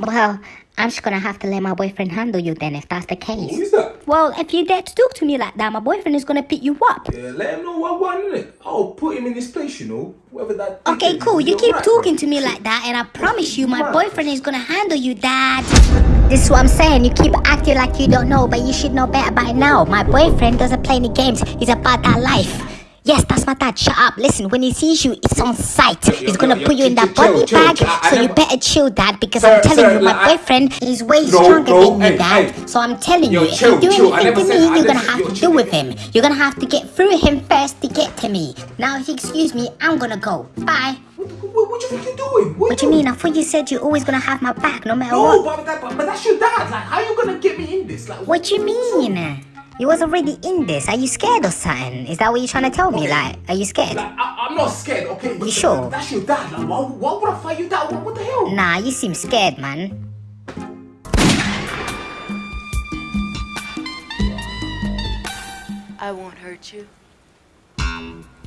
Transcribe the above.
Well, I'm just gonna have to let my boyfriend handle you then if that's the case. Who's that? Well, if you dare to talk to me like that, my boyfriend is gonna pick you up. Yeah, let him know what I want, innit? I'll put him in his place, you know. Whoever that. Okay, is, cool. You keep right, talking bro. to me like that, and I promise you, my Right. boyfriend is gonna handle you, Dad. This is what I'm saying. You keep acting like you don't know, but you should know better by now. My boyfriend doesn't play any games. He's about that life. Yes, that's my dad. Shut up. Listen, when he sees you, it's on sight. He's gonna yo, put you in that chill, body chill, bag, chill. I- I so you better chill, Dad, because Sir, I'm telling sir, you, my like, I- boyfriend is way No, stronger no, than you, hey, Dad. hey. So I'm telling Yo, you, if you do. Anything to me, I you're gonna have yo, to chill. deal with him. You're gonna have to get through him first to get to me. Now, if you excuse me, I'm gonna go. Bye. What, what, what do you think you're doing? What do you mean? I thought you said you're always gonna have my back no matter No, what. but, but, but that's your dad. Like, how are you gonna get me in this? Like, What do you mean? You was already in this. Are you scared or something? Is that what you're trying to tell me? Okay. Like, are you scared? Like, I, I'm not scared, okay? But You sure? That's your dad. Like, why, why would I fight your dad? What, what the hell? Nah, you seem scared, man. I won't hurt you.